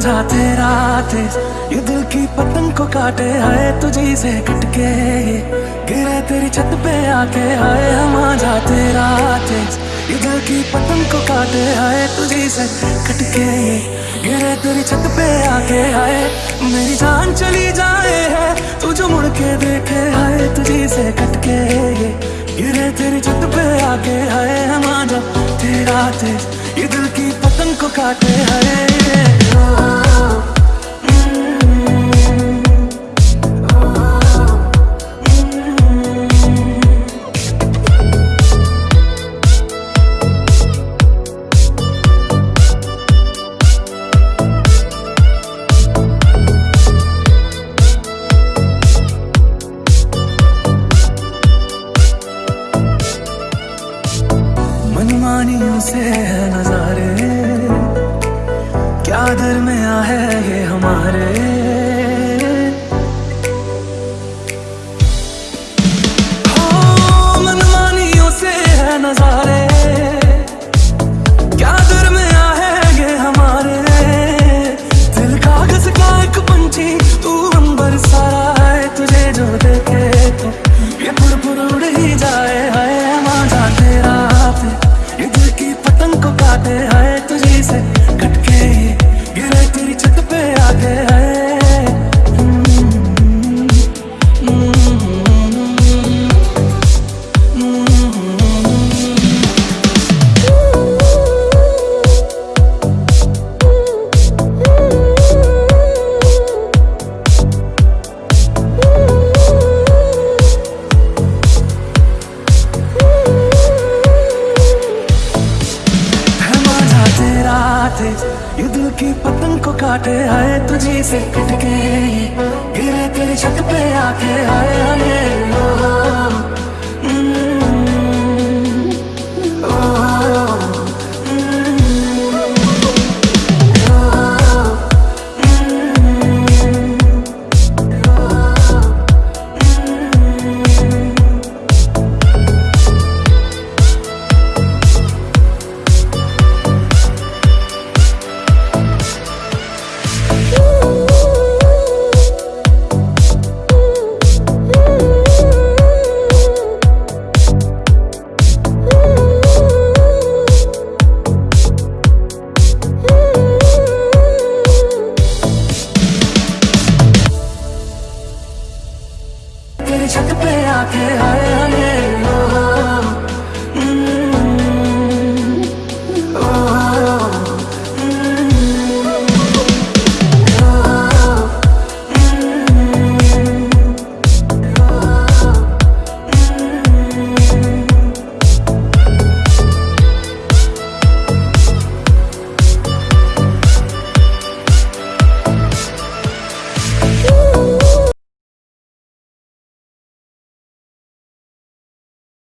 जाते राते, ये दिल की पतंग को काटे आए तुझी से कटके गिरे तेरी छत पे आके आए हम आ जाते राते। ये दिल की पतंग को काटे आए तुझी से कटके गिरे तेरी छत पे आके आए मेरी जान चली जाए है तू जो मुड़ के देखे आए तुझे से कटके गिरे तेरी छत पे आके आए हम आ जा तेरा तेज ये दिल की पतंग काटे आए मनमानियों से तेज ये दिल की पतंग को काटे आए तुझे से कटके। गिरे तेरी छत पे आके आए आए। छत पे आके आए।